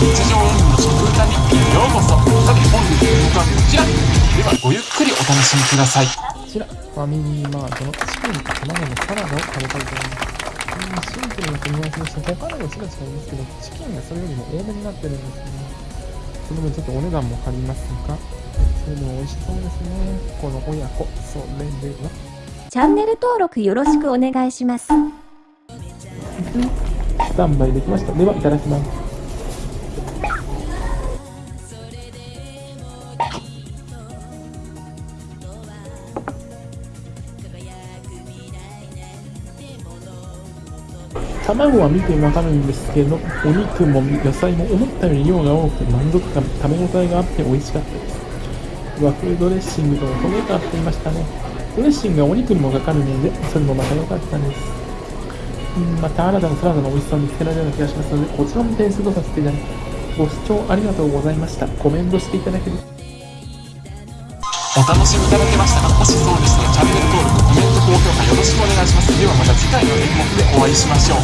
日常運動の食歌日へようこそ。さて本日の動画はこちら。ではごゆっくりお楽しみください。こちらファミリーマートのチキンと卵のサラダを食べたいと思いますシンプルな組み合わせでした他のもちろ違うんですけどチキンがそれよりも多めになってるんですねその分ちょっとお値段も張りますがそれでも美味しそうですね。この親子。それではチャンネル登録よろしくお願いします。スタンバイできました。ではいただきます。卵は見てわかるんですけど、お肉も野菜も思ったより量が多くて満足感、食べ応えがあって美味しかったです。和風ドレッシングと焦げがっていましたね。ドレッシングがお肉にもかかるので、それもまた良かったです。また新たなサラダの美味しさを見つけられるような気がしますので、こちらも点数とさせていただきます。ご視聴ありがとうございました。コメントしていただけるお楽しみいただけましたかもしそうでしたらチャンネル評価よろしくお願いします。ではまた次回の演目でお会いしましょう。